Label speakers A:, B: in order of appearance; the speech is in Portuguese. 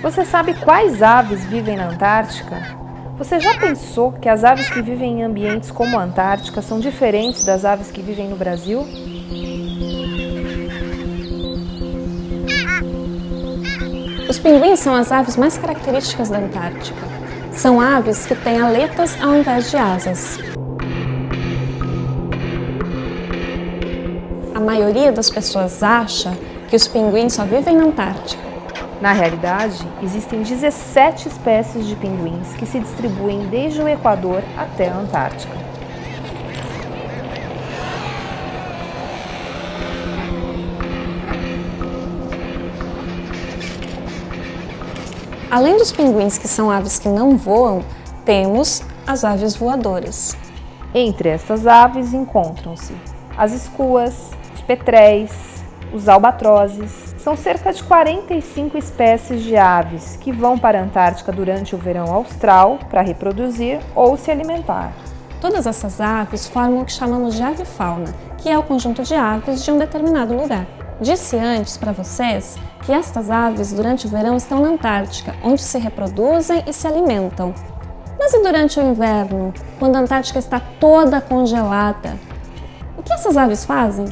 A: Você sabe quais aves vivem na Antártica? Você já pensou que as aves que vivem em ambientes como a Antártica são diferentes das aves que vivem no Brasil?
B: Os pinguins são as aves mais características da Antártica. São aves que têm aletas ao invés de asas. A maioria das pessoas acha que os pinguins só vivem na Antártica.
A: Na realidade, existem 17 espécies de pinguins que se distribuem desde o Equador até a Antártica.
B: Além dos pinguins, que são aves que não voam, temos as aves voadoras.
A: Entre essas aves encontram-se as escuas, os petréis, os albatrozes, são cerca de 45 espécies de aves que vão para a Antártica durante o verão austral para reproduzir ou se alimentar.
B: Todas essas aves formam o que chamamos de avifauna, que é o conjunto de aves de um determinado lugar. Disse antes para vocês que estas aves durante o verão estão na Antártica, onde se reproduzem e se alimentam. Mas e durante o inverno, quando a Antártica está toda congelada? O que essas aves fazem?